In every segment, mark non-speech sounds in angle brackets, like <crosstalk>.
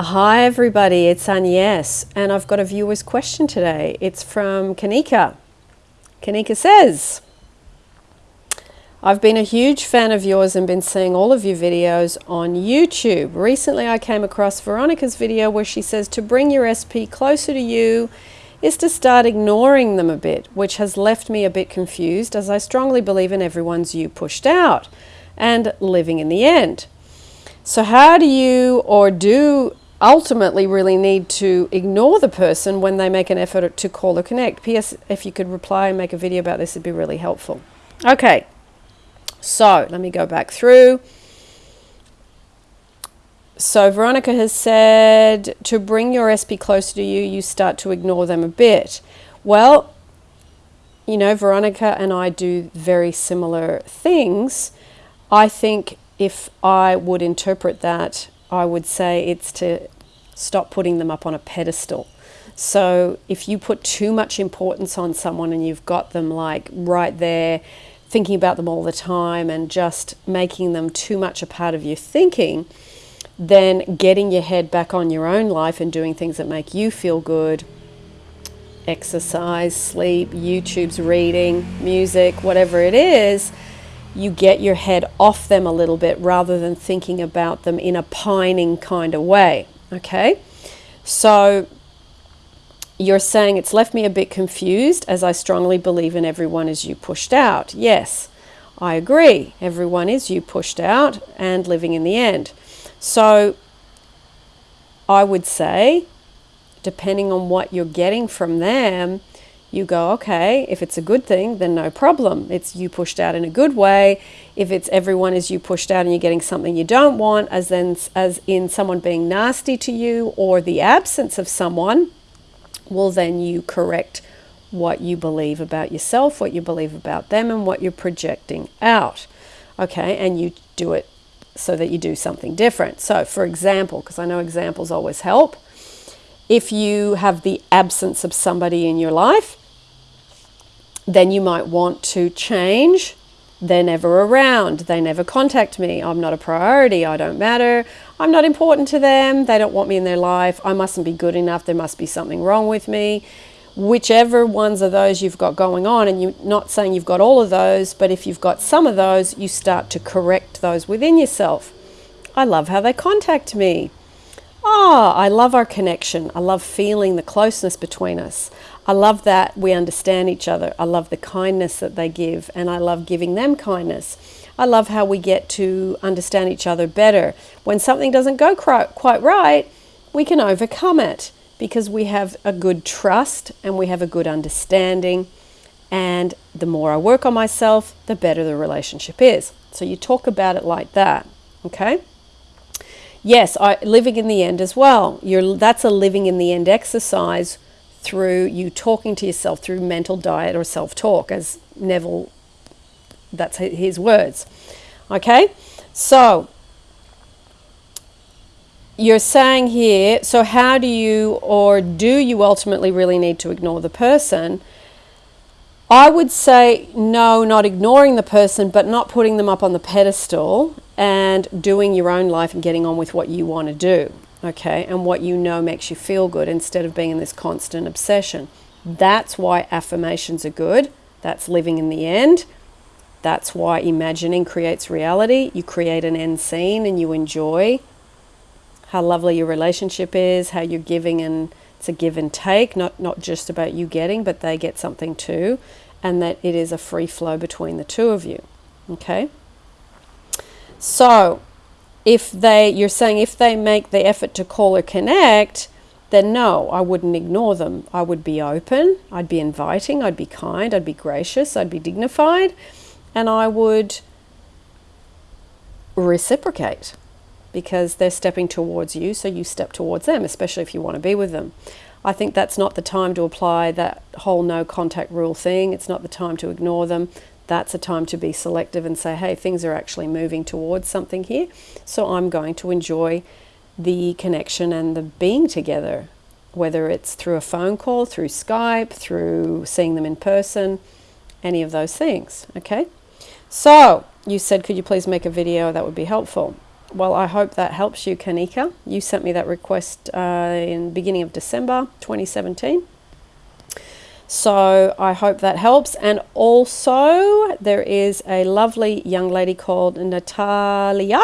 Hi everybody, it's Agnes and I've got a viewer's question today. It's from Kanika. Kanika says, I've been a huge fan of yours and been seeing all of your videos on YouTube. Recently I came across Veronica's video where she says to bring your SP closer to you is to start ignoring them a bit, which has left me a bit confused as I strongly believe in everyone's you pushed out and living in the end. So how do you or do ultimately really need to ignore the person when they make an effort to call or connect. P.S. If you could reply and make a video about this, it'd be really helpful. Okay, so let me go back through. So Veronica has said to bring your SP closer to you, you start to ignore them a bit. Well, you know, Veronica and I do very similar things. I think if I would interpret that I would say it's to stop putting them up on a pedestal. So if you put too much importance on someone and you've got them like right there, thinking about them all the time and just making them too much a part of your thinking, then getting your head back on your own life and doing things that make you feel good, exercise, sleep, YouTube's reading, music, whatever it is, you get your head off them a little bit rather than thinking about them in a pining kind of way. Okay, so you're saying it's left me a bit confused as I strongly believe in everyone is you pushed out. Yes, I agree. Everyone is you pushed out and living in the end. So I would say, depending on what you're getting from them, you go, okay, if it's a good thing, then no problem. It's you pushed out in a good way. If it's everyone is you pushed out and you're getting something you don't want, as then as in someone being nasty to you or the absence of someone, well then you correct what you believe about yourself, what you believe about them, and what you're projecting out. Okay, and you do it so that you do something different. So, for example, because I know examples always help, if you have the absence of somebody in your life, then you might want to change. They're never around. They never contact me. I'm not a priority. I don't matter. I'm not important to them. They don't want me in their life. I mustn't be good enough. There must be something wrong with me. Whichever ones of those you've got going on, and you're not saying you've got all of those, but if you've got some of those, you start to correct those within yourself. I love how they contact me. Ah, I love our connection. I love feeling the closeness between us. I love that we understand each other. I love the kindness that they give, and I love giving them kindness. I love how we get to understand each other better. When something doesn't go quite right, we can overcome it because we have a good trust and we have a good understanding. And the more I work on myself, the better the relationship is. So you talk about it like that, okay? Yes, I, living in the end as well. You're, that's a living in the end exercise through you talking to yourself through mental diet or self-talk as Neville that's his words. Okay? So you're saying here so how do you or do you ultimately really need to ignore the person? I would say no not ignoring the person but not putting them up on the pedestal and doing your own life and getting on with what you want to do okay, and what you know makes you feel good instead of being in this constant obsession. That's why affirmations are good. That's living in the end. That's why imagining creates reality. You create an end scene and you enjoy how lovely your relationship is, how you're giving and it's a give and take, not, not just about you getting, but they get something too, and that it is a free flow between the two of you. Okay? So, if they, you're saying if they make the effort to call or connect, then no, I wouldn't ignore them. I would be open, I'd be inviting, I'd be kind, I'd be gracious, I'd be dignified, and I would reciprocate because they're stepping towards you, so you step towards them, especially if you want to be with them. I think that's not the time to apply that whole no contact rule thing. It's not the time to ignore them that's a time to be selective and say, hey, things are actually moving towards something here. So I'm going to enjoy the connection and the being together, whether it's through a phone call, through Skype, through seeing them in person, any of those things, okay? So you said, could you please make a video? That would be helpful. well, I hope that helps you, Kanika. You sent me that request uh, in beginning of December 2017. So I hope that helps. And also, there is a lovely young lady called Natalia.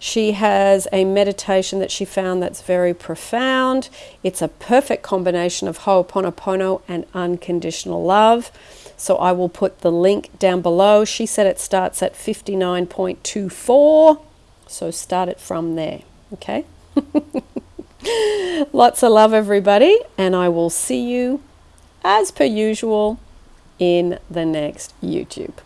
She has a meditation that she found that's very profound. It's a perfect combination of Ho'oponopono and unconditional love. So I will put the link down below. She said it starts at 59.24. So start it from there. Okay? <laughs> Lots of love, everybody. And I will see you as per usual in the next YouTube.